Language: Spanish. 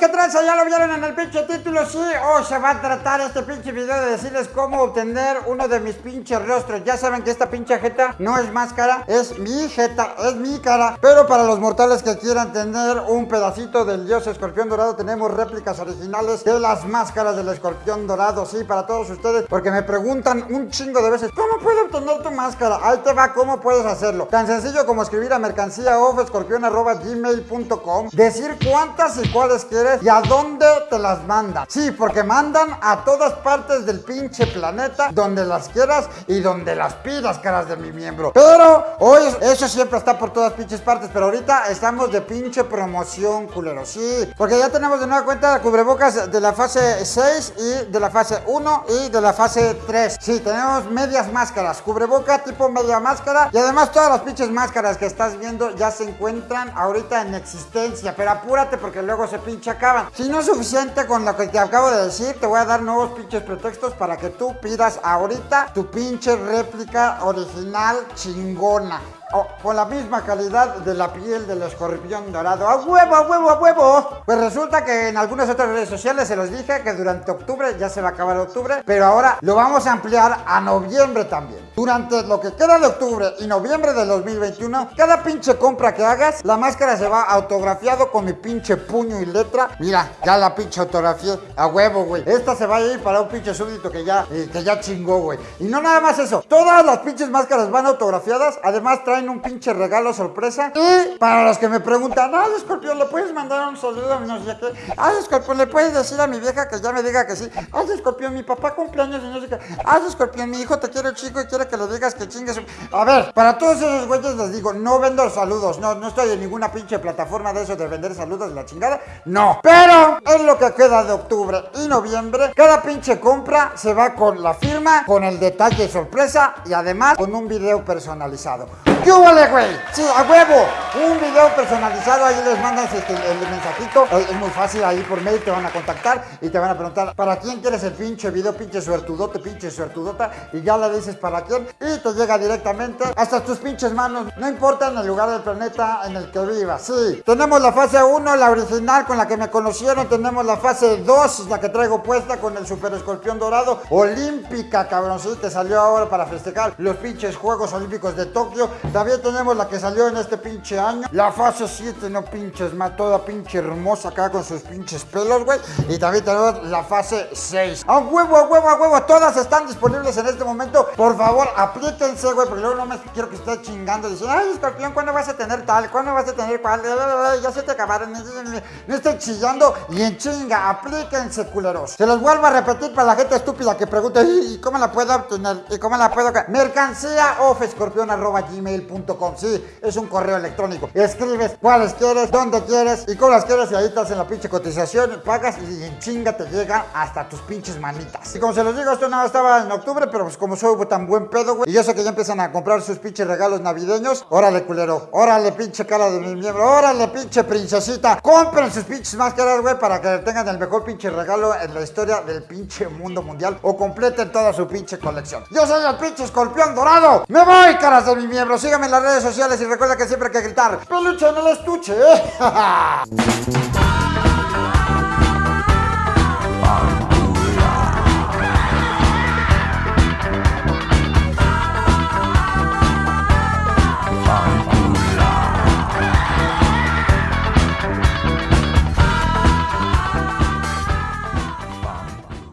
raza, ya lo vieron en el pinche título, sí, hoy se va a tratar este pinche video de decirles cómo obtener uno de mis pinches rostros. Ya saben que esta pinche jeta no es máscara, es mi jeta, es mi cara. Pero para los mortales que quieran tener un pedacito del dios escorpión dorado, tenemos réplicas originales de las máscaras del escorpión dorado, sí, para todos ustedes, porque me preguntan un chingo de veces, ¿cómo puedo obtener tu máscara? Ahí te va, ¿cómo puedes hacerlo? Tan sencillo como escribir a mercancía gmail.com decir cuántas y cuáles quieres y a dónde te las mandan. Sí, porque mandan a todas partes del pinche planeta, donde las quieras y donde las pidas, caras de mi miembro. Pero hoy eso siempre está por todas pinches partes, pero ahorita estamos de pinche promoción, culero. Sí, porque ya tenemos de nueva cuenta cubrebocas de la fase 6 y de la fase 1 y de la fase 3. Sí, tenemos medias máscaras, cubreboca tipo media máscara y además todas las pinches máscaras que estás viendo ya se encuentran ahorita en existencia, pero apúrate porque luego se pinche acaban. Si no es suficiente con lo que te acabo de decir, te voy a dar nuevos pinches pretextos para que tú pidas ahorita tu pinche réplica original chingona con la misma calidad de la piel del escorpión dorado. ¡A huevo, a huevo, a huevo! Pues resulta que en algunas otras redes sociales se los dije que durante octubre, ya se va a acabar octubre, pero ahora lo vamos a ampliar a noviembre también. Durante lo que queda de octubre y noviembre del 2021, cada pinche compra que hagas, la máscara se va autografiado con mi pinche puño y letra. Mira, ya la pinche autografía a huevo, güey. Esta se va a ir para un pinche súbdito que ya, eh, que ya chingó, güey. Y no nada más eso, todas las pinches máscaras van autografiadas, además traen un pinche regalo sorpresa. Y para los que me preguntan, ay, Escorpión, ¿le puedes mandar un saludo a mi no sé qué? Ay, Escorpión, ¿le puedes decir a mi vieja que ya me diga que sí? Ay, Escorpión, mi papá cumpleaños y no sé qué. Ay, Escorpión, mi hijo te quiere chico y quiere que le digas que chingues. A ver, para todos esos güeyes les digo, no vendo saludos. No, no estoy en ninguna pinche plataforma de eso de vender saludos de la chingada. No. Pero en lo que queda de octubre y noviembre, cada pinche compra se va con la firma, con el detalle sorpresa y además con un video personalizado. ¿Qué vale, güey? Sí, a huevo. Un video personalizado, ahí les mandas este, el, mensajito. Es muy fácil, ahí por mail te van a contactar y te van a preguntar ¿para quién quieres el pinche video? Pinche suertudote, pinche suertudota. Y ya le dices para quién y te llega directamente hasta tus pinches manos. No importa en el lugar del planeta en el que vivas. Sí, tenemos la fase 1, la original con la que me conocieron. Tenemos la fase 2, la que traigo puesta con el super escorpión dorado. Olímpica, te salió ahora para festejar los pinches Juegos Olímpicos de Tokio. También tenemos la que salió en este pinche año. La fase 7, no pinches más, toda pinche hermosa acá con sus pinches pelos, güey. Y también tenemos la fase 6. A huevo, a huevo, a huevo. Todas están disponibles en este momento. Por favor, aplíquense, güey, porque luego no me quiero que esté chingando. Dicen, ay, escorpión, ¿cuándo vas a tener tal? ¿Cuándo vas a tener cual? Ya se te acabaron. No estoy chillando y en chinga. Aplíquense, culeros. Se los vuelvo a repetir para la gente estúpida que pregunta, ¿y cómo la puedo obtener? ¿Y cómo la puedo? Mercancía off escorpión arroba gmail Sí, es un correo electrónico. Escribes cuáles quieres, dónde quieres y cómo las quieres y ahí estás en la pinche cotización, pagas y en chinga te llega hasta tus pinches manitas. Y como se los digo, esto nada estaba en octubre, pero pues como soy tan buen pedo, güey, y yo sé que ya empiezan a comprar sus pinches regalos navideños, órale culero, órale pinche cara de mi miembro, órale pinche princesita, compren sus pinches máscaras, güey, para que tengan el mejor pinche regalo en la historia del pinche mundo mundial o completen toda su pinche colección. Yo soy el pinche escorpión dorado, me voy caras de mi miembro, en las redes sociales y recuerda que siempre hay que gritar ¡Peluche en el estuche!